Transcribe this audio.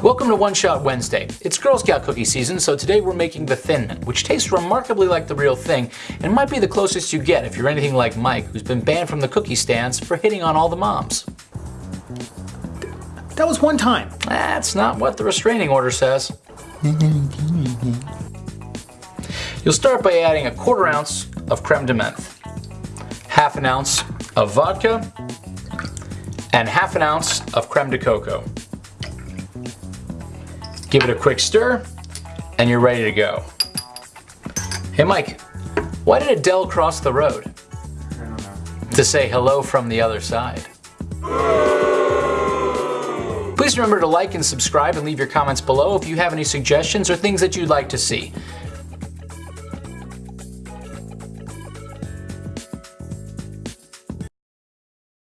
Welcome to One Shot Wednesday. It's Girl Scout cookie season, so today we're making the Thin Mint, which tastes remarkably like the real thing and might be the closest you get if you're anything like Mike, who's been banned from the cookie stands for hitting on all the moms. That was one time. That's not what the restraining order says. You'll start by adding a quarter ounce of creme de menthe, half an ounce of vodka, and half an ounce of creme de cacao. Give it a quick stir, and you're ready to go. Hey Mike, why did Adele cross the road? I don't know. To say hello from the other side. Please remember to like and subscribe and leave your comments below if you have any suggestions or things that you'd like to see.